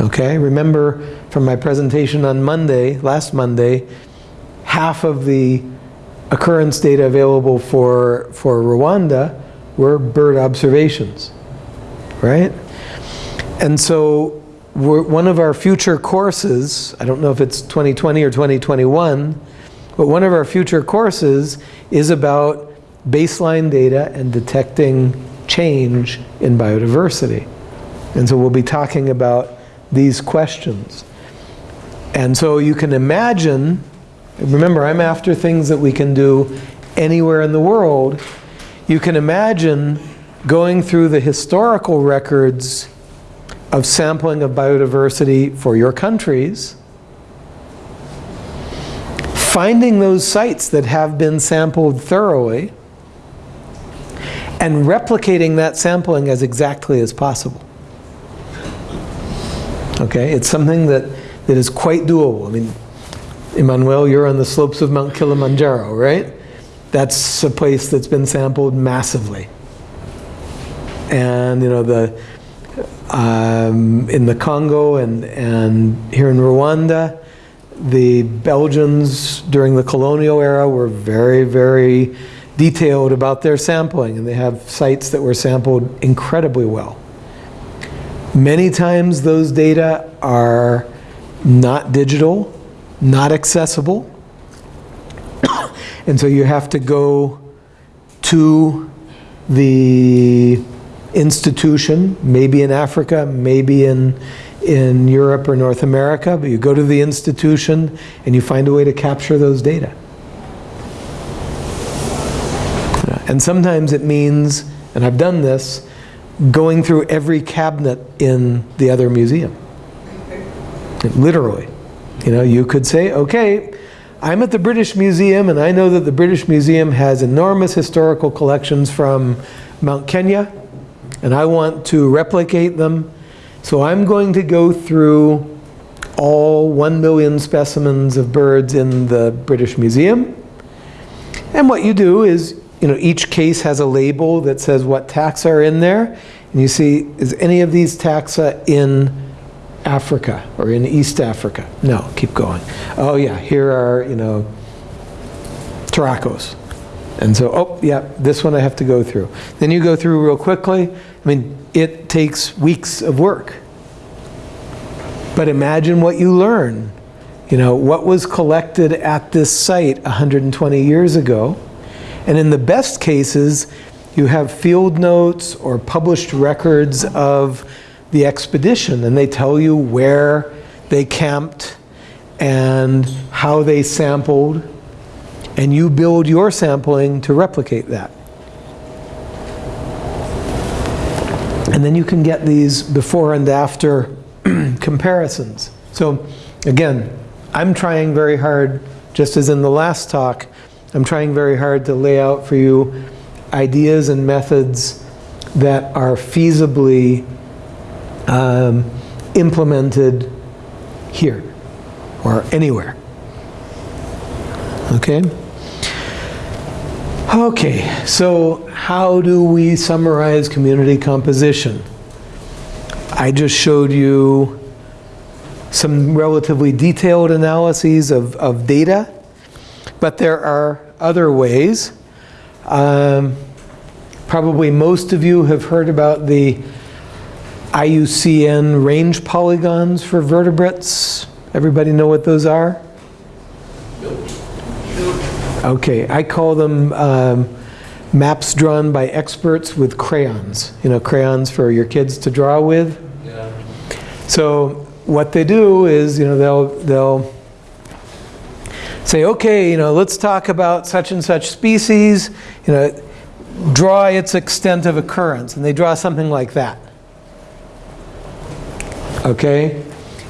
Okay, remember from my presentation on Monday, last Monday, half of the occurrence data available for, for Rwanda were bird observations, right? And so one of our future courses, I don't know if it's 2020 or 2021, but one of our future courses is about baseline data and detecting change in biodiversity. And so we'll be talking about these questions. And so you can imagine, remember I'm after things that we can do anywhere in the world. You can imagine going through the historical records of sampling of biodiversity for your countries, finding those sites that have been sampled thoroughly, and replicating that sampling as exactly as possible. Okay, it's something that, that is quite doable. I mean, Emmanuel, you're on the slopes of Mount Kilimanjaro, right? That's a place that's been sampled massively. And, you know, the, um, in the Congo and, and here in Rwanda, the Belgians during the colonial era were very, very detailed about their sampling and they have sites that were sampled incredibly well. Many times those data are not digital, not accessible, and so you have to go to the institution, maybe in Africa, maybe in, in Europe or North America, but you go to the institution and you find a way to capture those data. And sometimes it means, and I've done this, going through every cabinet in the other museum. Literally. You know, you could say, okay, I'm at the British Museum and I know that the British Museum has enormous historical collections from Mount Kenya and I want to replicate them. So I'm going to go through all one million specimens of birds in the British Museum. And what you do is you know, each case has a label that says what taxa are in there. And you see, is any of these taxa in Africa or in East Africa? No, keep going. Oh yeah, here are, you know, Turacos. And so, oh yeah, this one I have to go through. Then you go through real quickly. I mean, it takes weeks of work. But imagine what you learn. You know, what was collected at this site 120 years ago and in the best cases, you have field notes or published records of the expedition and they tell you where they camped and how they sampled and you build your sampling to replicate that. And then you can get these before and after comparisons. So again, I'm trying very hard, just as in the last talk, I'm trying very hard to lay out for you ideas and methods that are feasibly um, implemented here or anywhere. Okay? Okay, so how do we summarize community composition? I just showed you some relatively detailed analyses of, of data but there are other ways. Um, probably most of you have heard about the IUCN range polygons for vertebrates. Everybody know what those are? Okay, I call them um, maps drawn by experts with crayons. You know, crayons for your kids to draw with. Yeah. So what they do is, you know, they'll they'll say, okay, you know, let's talk about such and such species, you know, draw its extent of occurrence. And they draw something like that. Okay?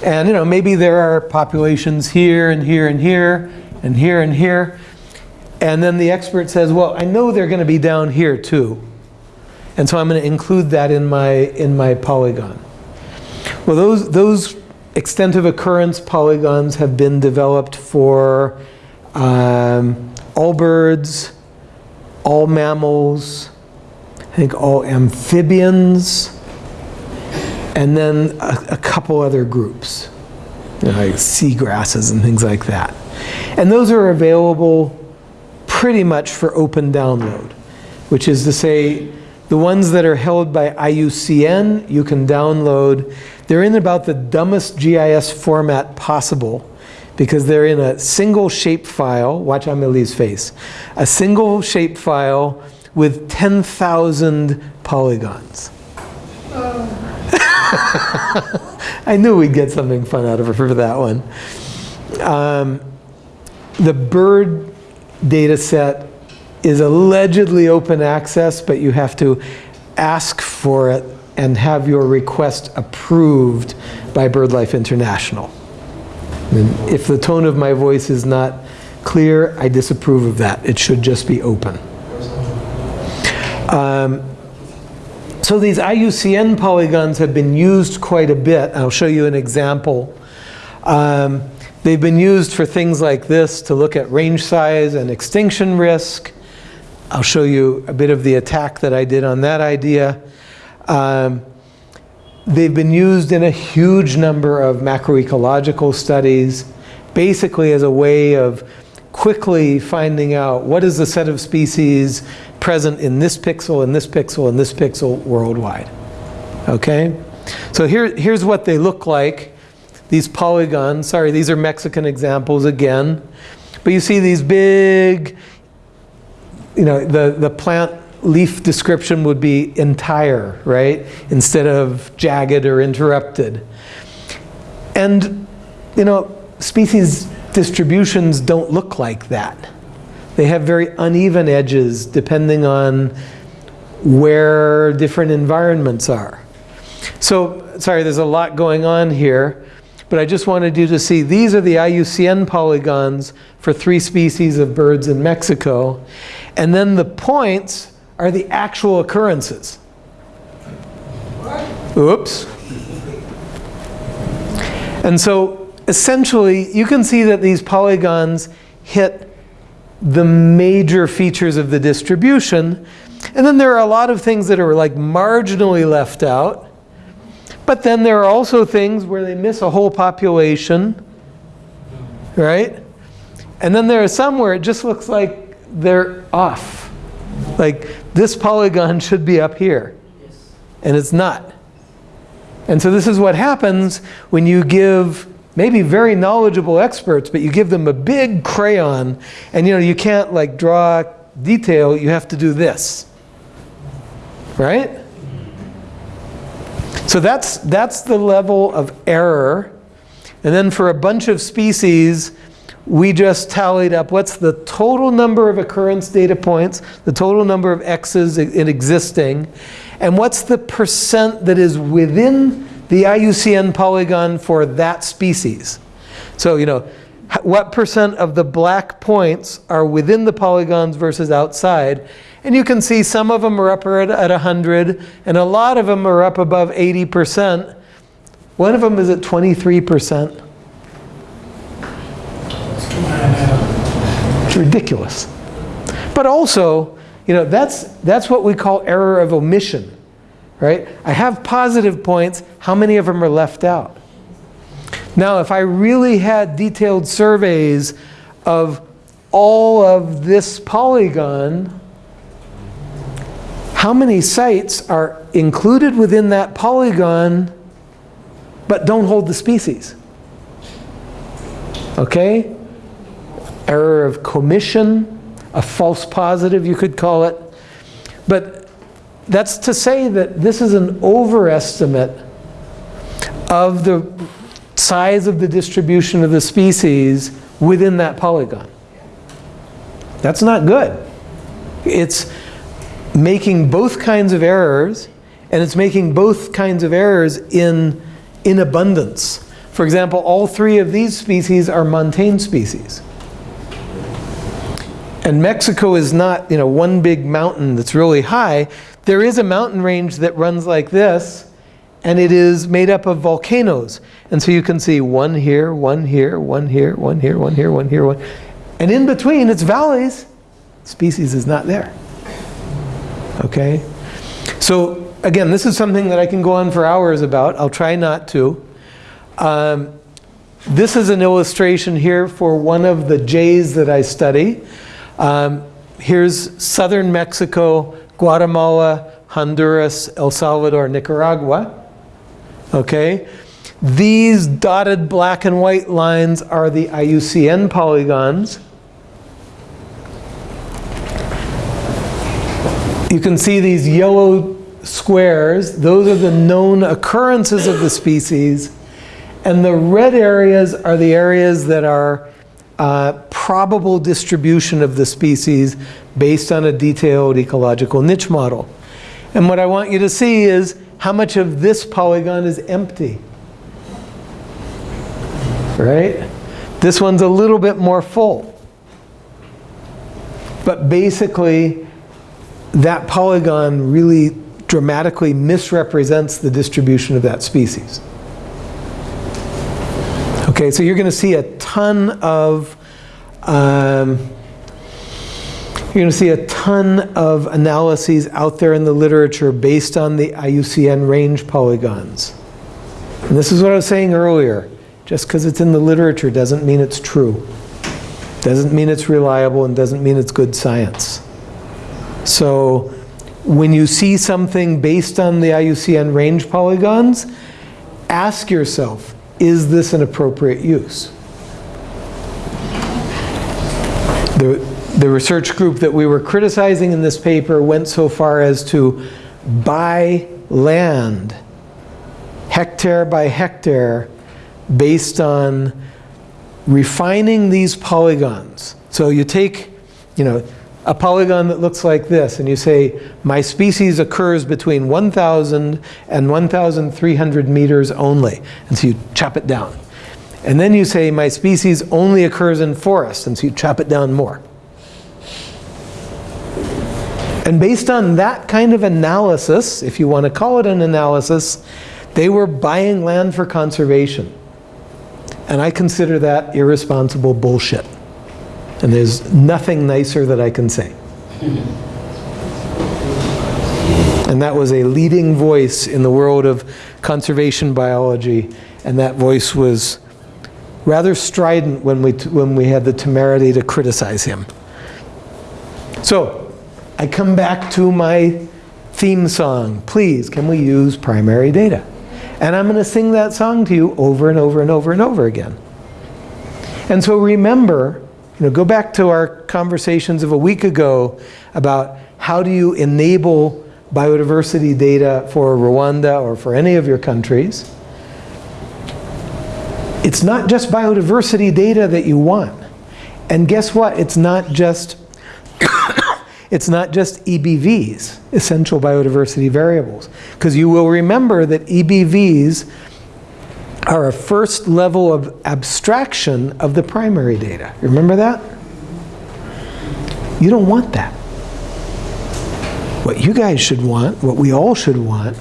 And, you know, maybe there are populations here and here and here and here and here. And then the expert says, well, I know they're going to be down here too. And so I'm going to include that in my, in my polygon. Well, those, those extent of occurrence polygons have been developed for um, all birds, all mammals, I think all amphibians, and then a, a couple other groups, you know, like seagrasses and things like that. And those are available pretty much for open download, which is to say, the ones that are held by IUCN, you can download. They're in about the dumbest GIS format possible because they're in a single shape file. Watch Amelie's face. A single shape file with 10,000 polygons. I knew we'd get something fun out of her for that one. Um, the bird data set is allegedly open access, but you have to ask for it and have your request approved by BirdLife International. And if the tone of my voice is not clear, I disapprove of that. It should just be open. Um, so these IUCN polygons have been used quite a bit. I'll show you an example. Um, they've been used for things like this to look at range size and extinction risk. I'll show you a bit of the attack that I did on that idea. Um, they've been used in a huge number of macroecological studies, basically as a way of quickly finding out what is the set of species present in this pixel, in this pixel, in this pixel worldwide. Okay? So here, here's what they look like. These polygons, sorry, these are Mexican examples again. But you see these big, you know, the, the plant leaf description would be entire, right? Instead of jagged or interrupted. And, you know, species distributions don't look like that. They have very uneven edges depending on where different environments are. So, sorry, there's a lot going on here, but I just wanted you to see these are the IUCN polygons for three species of birds in Mexico. And then the points are the actual occurrences. Oops. And so essentially, you can see that these polygons hit the major features of the distribution. And then there are a lot of things that are like marginally left out. But then there are also things where they miss a whole population, right? And then there are some where it just looks like they're off. Like this polygon should be up here, and it's not. And so this is what happens when you give maybe very knowledgeable experts, but you give them a big crayon and you know, you can't like draw detail, you have to do this. Right? So that's, that's the level of error. And then for a bunch of species, we just tallied up what's the total number of occurrence data points, the total number of X's in existing, and what's the percent that is within the IUCN polygon for that species. So, you know, what percent of the black points are within the polygons versus outside. And you can see some of them are up at, at 100, and a lot of them are up above 80%. One of them is at 23%. Ridiculous. But also, you know, that's, that's what we call error of omission right? I have positive points. How many of them are left out? Now, if I really had detailed surveys of all of this polygon, how many sites are included within that polygon but don't hold the species? Okay? Error of commission, a false positive you could call it. But that's to say that this is an overestimate of the size of the distribution of the species within that polygon. That's not good. It's making both kinds of errors, and it's making both kinds of errors in, in abundance. For example, all three of these species are montane species. And Mexico is not, you know, one big mountain that's really high. There is a mountain range that runs like this, and it is made up of volcanoes. And so you can see one here, one here, one here, one here, one here, one here, one. And in between, it's valleys. Species is not there. Okay? So again, this is something that I can go on for hours about. I'll try not to. Um, this is an illustration here for one of the jays that I study. Um, here's southern Mexico, Guatemala, Honduras, El Salvador, Nicaragua. Okay? These dotted black and white lines are the IUCN polygons. You can see these yellow squares. Those are the known occurrences of the species. And the red areas are the areas that are uh, probable distribution of the species based on a detailed ecological niche model. And what I want you to see is how much of this polygon is empty. Right? This one's a little bit more full. But basically, that polygon really dramatically misrepresents the distribution of that species. Okay, so you're going to see a ton of um, you're going to see a ton of analyses out there in the literature based on the IUCN range polygons. And this is what I was saying earlier. Just because it's in the literature doesn't mean it's true. Doesn't mean it's reliable and doesn't mean it's good science. So when you see something based on the IUCN range polygons, ask yourself, is this an appropriate use? The, the research group that we were criticizing in this paper went so far as to buy land, hectare by hectare, based on refining these polygons. So you take, you know, a polygon that looks like this, and you say, my species occurs between 1,000 and 1,300 meters only. And so you chop it down. And then you say, my species only occurs in forests, and so you chop it down more. And based on that kind of analysis, if you want to call it an analysis, they were buying land for conservation. And I consider that irresponsible bullshit. And there's nothing nicer that I can say. And that was a leading voice in the world of conservation biology. And that voice was rather strident when we, when we had the temerity to criticize him. So, I come back to my theme song. Please, can we use primary data? And I'm going to sing that song to you over and over and over and over again. And so remember, you know, go back to our conversations of a week ago about how do you enable biodiversity data for Rwanda or for any of your countries. It's not just biodiversity data that you want. And guess what? It's not just it's not just EBVs, essential biodiversity variables. Because you will remember that EBVs are a first level of abstraction of the primary data. Remember that? You don't want that. What you guys should want, what we all should want,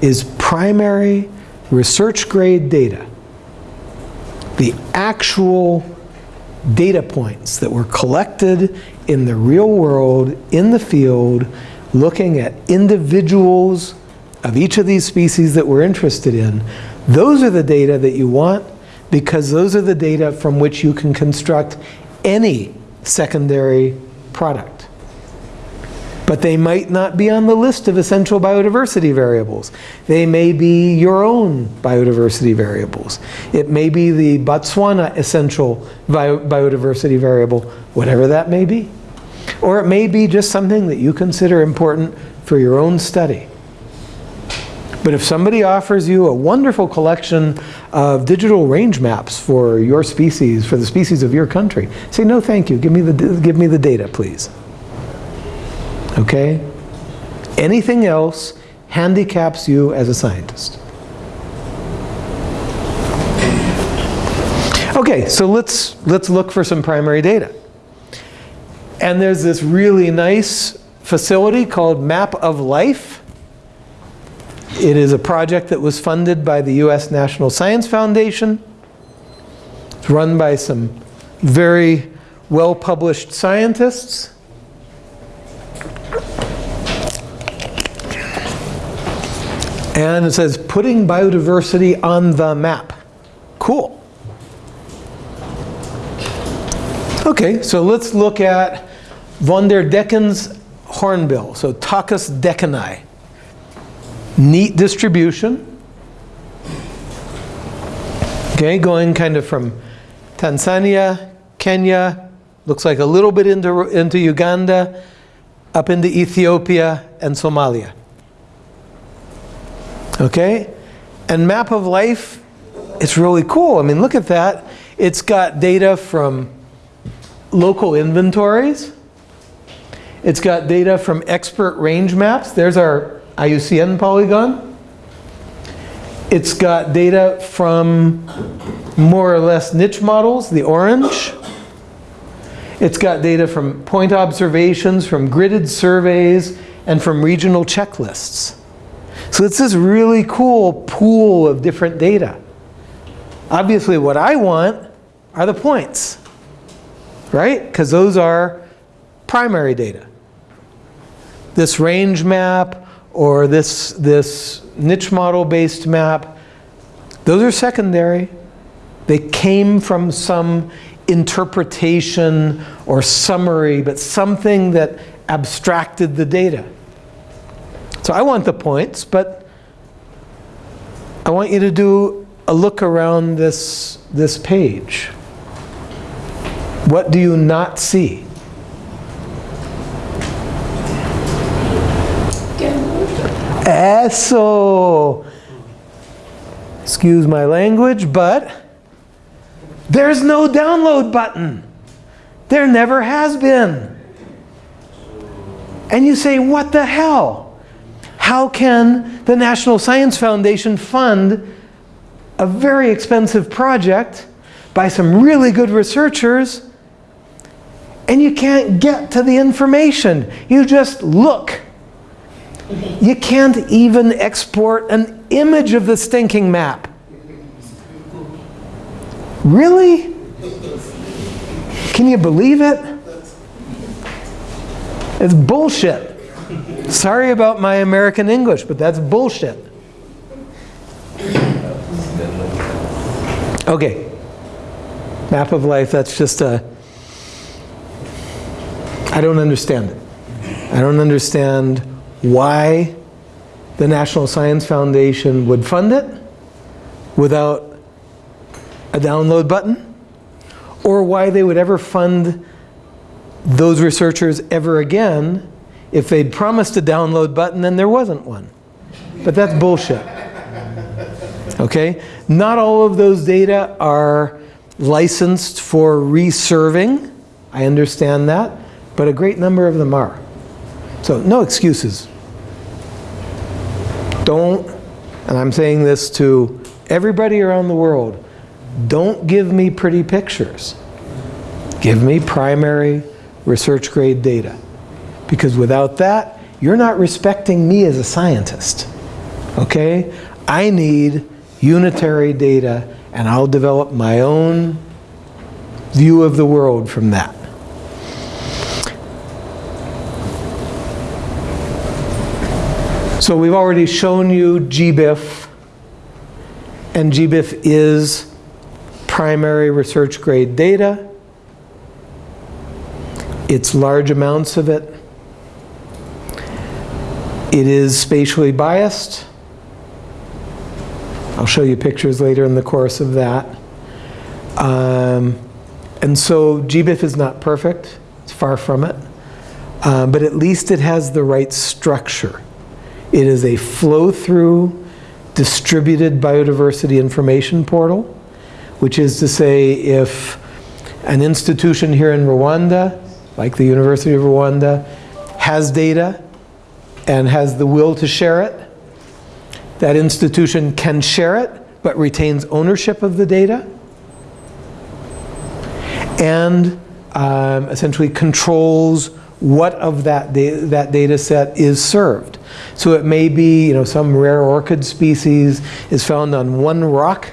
is primary research grade data. The actual data points that were collected in the real world, in the field, looking at individuals of each of these species that we're interested in, those are the data that you want because those are the data from which you can construct any secondary product. But they might not be on the list of essential biodiversity variables. They may be your own biodiversity variables. It may be the Botswana essential biodiversity variable, whatever that may be. Or it may be just something that you consider important for your own study. But if somebody offers you a wonderful collection of digital range maps for your species, for the species of your country, say, no thank you, give me the, give me the data, please. Okay? Anything else handicaps you as a scientist. Okay, so let's, let's look for some primary data. And there's this really nice facility called Map of Life it is a project that was funded by the U.S. National Science Foundation. It's run by some very well-published scientists. And it says putting biodiversity on the map. Cool. Okay, so let's look at von der Decken's hornbill. So Tockus deckeni. Neat distribution. Okay, going kind of from Tanzania, Kenya, looks like a little bit into, into Uganda, up into Ethiopia and Somalia. Okay? And map of life, it's really cool. I mean, look at that. It's got data from local inventories. It's got data from expert range maps. There's our IUCN polygon. It's got data from more or less niche models, the orange. It's got data from point observations, from gridded surveys, and from regional checklists. So it's this really cool pool of different data. Obviously what I want are the points, right? Because those are primary data. This range map or this, this niche model based map, those are secondary. They came from some interpretation or summary, but something that abstracted the data. So I want the points, but I want you to do a look around this, this page. What do you not see? Eso. Excuse my language, but there's no download button. There never has been. And you say, what the hell? How can the National Science Foundation fund a very expensive project by some really good researchers and you can't get to the information? You just look. You can't even export an image of the stinking map. Really? Can you believe it? It's bullshit. Sorry about my American English, but that's bullshit. Okay. Map of life, that's just a... I don't understand it. I don't understand why the National Science Foundation would fund it without a download button, or why they would ever fund those researchers ever again if they'd promised a download button and there wasn't one. But that's bullshit. Okay? Not all of those data are licensed for reserving. I understand that. But a great number of them are. So no excuses. Don't, and I'm saying this to everybody around the world, don't give me pretty pictures. Give me primary research grade data. Because without that, you're not respecting me as a scientist. Okay? I need unitary data and I'll develop my own view of the world from that. So we've already shown you GBIF and GBIF is primary research grade data. It's large amounts of it. It is spatially biased. I'll show you pictures later in the course of that. Um, and so GBIF is not perfect. It's far from it. Uh, but at least it has the right structure. It is a flow-through distributed biodiversity information portal which is to say if an institution here in Rwanda, like the University of Rwanda, has data and has the will to share it, that institution can share it, but retains ownership of the data, and um, essentially controls what of that, da that data set is served. So it may be, you know, some rare orchid species is found on one rock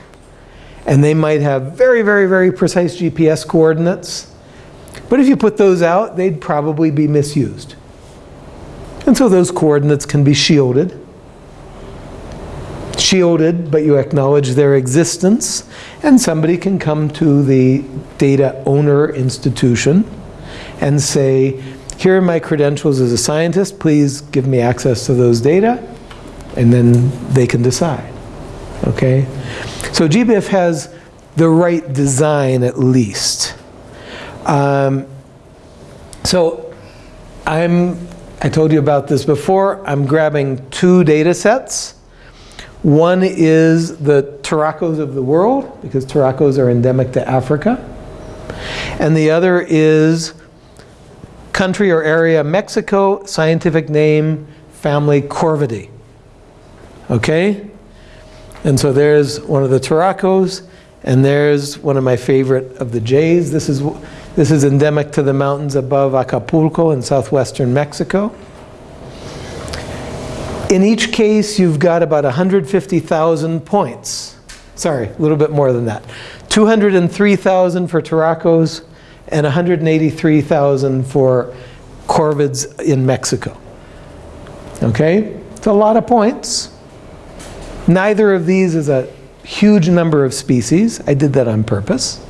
and they might have very, very, very precise GPS coordinates. But if you put those out, they'd probably be misused. And so those coordinates can be shielded. shielded, but you acknowledge their existence, and somebody can come to the data owner institution and say, here are my credentials as a scientist, please give me access to those data, and then they can decide, okay? So GBIF has the right design at least. Um, so I'm, I told you about this before, I'm grabbing two data sets. One is the turacos of the world, because turacos are endemic to Africa. And the other is country or area Mexico, scientific name, family Corvidae. Okay? And so there's one of the turacos, and there's one of my favorite of the jays. This is, this is endemic to the mountains above Acapulco in southwestern Mexico. In each case, you've got about 150,000 points. Sorry, a little bit more than that. 203,000 for turacos and 183,000 for corvids in Mexico. Okay? It's a lot of points. Neither of these is a huge number of species. I did that on purpose.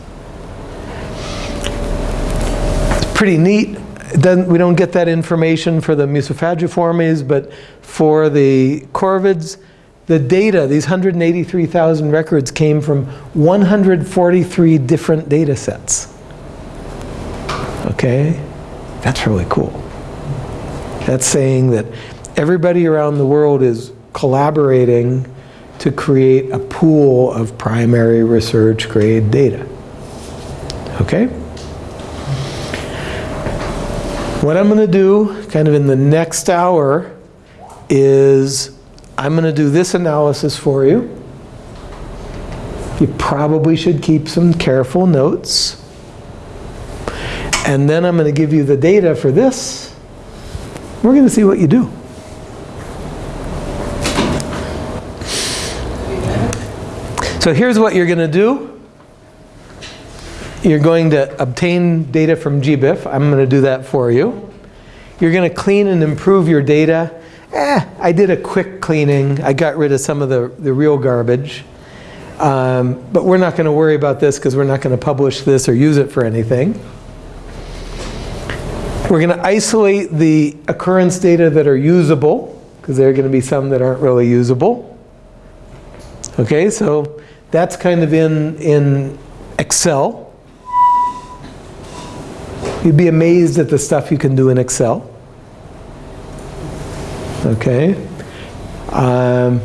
It's pretty neat. we don't get that information for the Musophagiformes, but for the corvids, the data, these 183,000 records came from 143 different data sets. Okay? That's really cool. That's saying that everybody around the world is collaborating to create a pool of primary research grade data. Okay? What I'm going to do, kind of in the next hour, is I'm going to do this analysis for you. You probably should keep some careful notes. And then I'm going to give you the data for this. We're going to see what you do. So here's what you're going to do. You're going to obtain data from GBIF. I'm going to do that for you. You're going to clean and improve your data. Eh, I did a quick cleaning. I got rid of some of the, the real garbage. Um, but we're not going to worry about this because we're not going to publish this or use it for anything. We're going to isolate the occurrence data that are usable because there are going to be some that aren't really usable. Okay, so that's kind of in, in Excel. You'd be amazed at the stuff you can do in Excel. Okay. Um,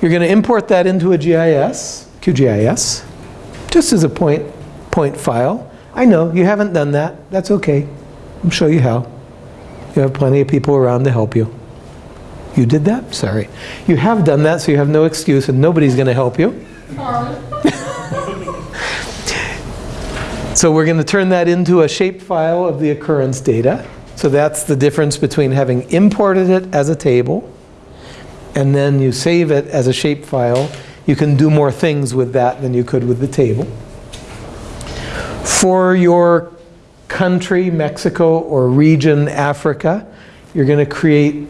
you're going to import that into a GIS, QGIS, just as a point, point file. I know, you haven't done that. That's okay. I'll show you how. You have plenty of people around to help you. You did that? Sorry. You have done that, so you have no excuse, and nobody's going to help you. so we're going to turn that into a shapefile of the occurrence data. So that's the difference between having imported it as a table and then you save it as a shapefile. You can do more things with that than you could with the table. For your country, Mexico, or region, Africa, you're going to create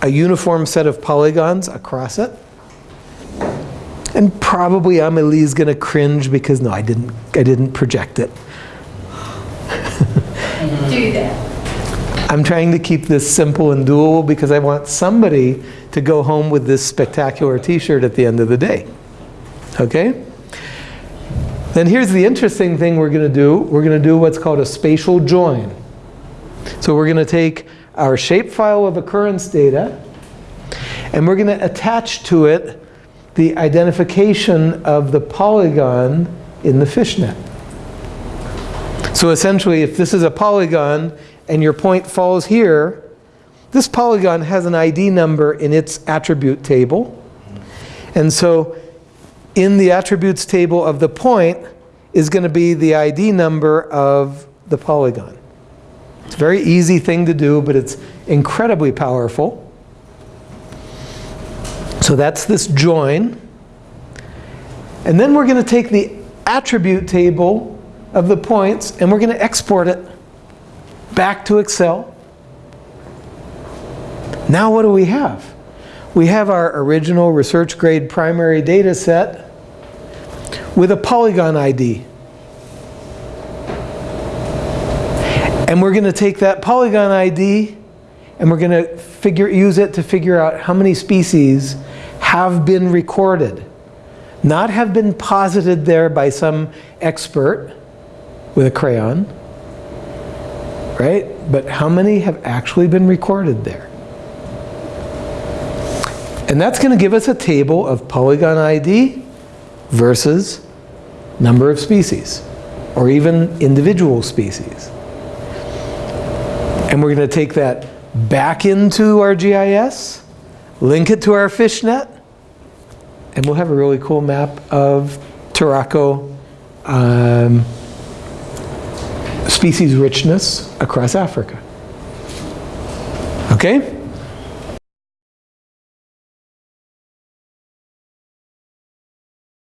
a uniform set of polygons across it. And probably Amelie is going to cringe because no, I didn't, I didn't project it. Do that. I'm trying to keep this simple and doable because I want somebody to go home with this spectacular t-shirt at the end of the day. Okay? Then here's the interesting thing we're going to do. We're going to do what's called a spatial join. So we're going to take our shapefile of occurrence data and we're going to attach to it the identification of the polygon in the fishnet. So essentially, if this is a polygon and your point falls here, this polygon has an ID number in its attribute table. And so in the attributes table of the point is going to be the ID number of the polygon. It's a very easy thing to do, but it's incredibly powerful. So that's this join. And then we're going to take the attribute table of the points and we're going to export it back to Excel. Now what do we have? We have our original research grade primary data set with a polygon ID. And we're going to take that polygon ID and we're going to figure, use it to figure out how many species have been recorded. Not have been posited there by some expert with a crayon, right? But how many have actually been recorded there? And that's going to give us a table of polygon ID versus number of species, or even individual species. And we're going to take that back into our GIS, link it to our fishnet, and we'll have a really cool map of Turaco um, species richness across Africa. Okay?